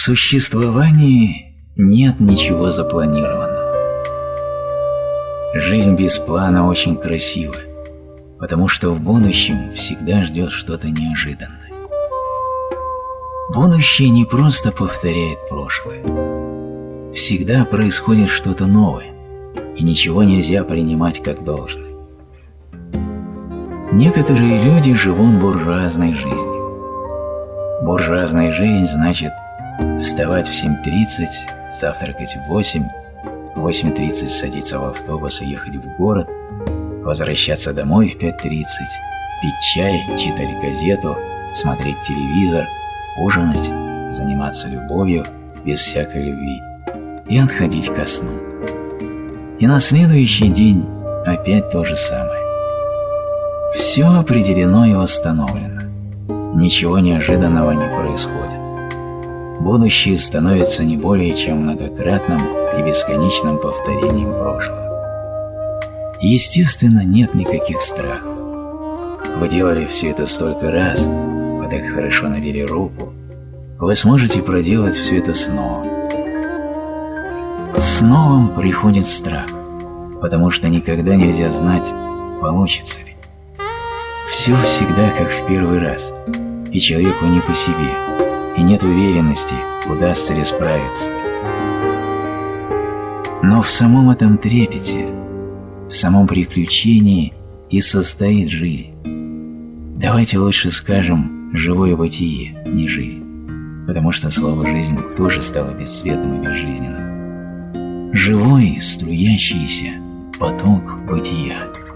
существовании нет ничего запланированного. Жизнь без плана очень красива, потому что в будущем всегда ждет что-то неожиданное. Будущее не просто повторяет прошлое. Всегда происходит что-то новое, и ничего нельзя принимать как должное. Некоторые люди живут буржуазной жизнью. Буржуазная жизнь значит вставать в 7.30, завтракать в 8, в 8.30 садиться в автобус и ехать в город, возвращаться домой в 5.30, пить чай, читать газету, смотреть телевизор, ужинать, заниматься любовью без всякой любви и отходить ко сну. И на следующий день опять то же самое. Все определено и восстановлено. Ничего неожиданного не происходит. Будущее становится не более чем многократным и бесконечным повторением прошлого. Естественно, нет никаких страхов. Вы делали все это столько раз, вы так хорошо навели руку, вы сможете проделать все это снова. С новым приходит страх, потому что никогда нельзя знать, получится ли. Все всегда как в первый раз, и человеку не по себе, и нет уверенности, удастся ли справиться. Но в самом этом трепете, в самом приключении и состоит жизнь. Давайте лучше скажем «живое бытие», не «жизнь», потому что слово «жизнь» тоже стало бесцветным и безжизненным. Живой, струящийся поток бытия –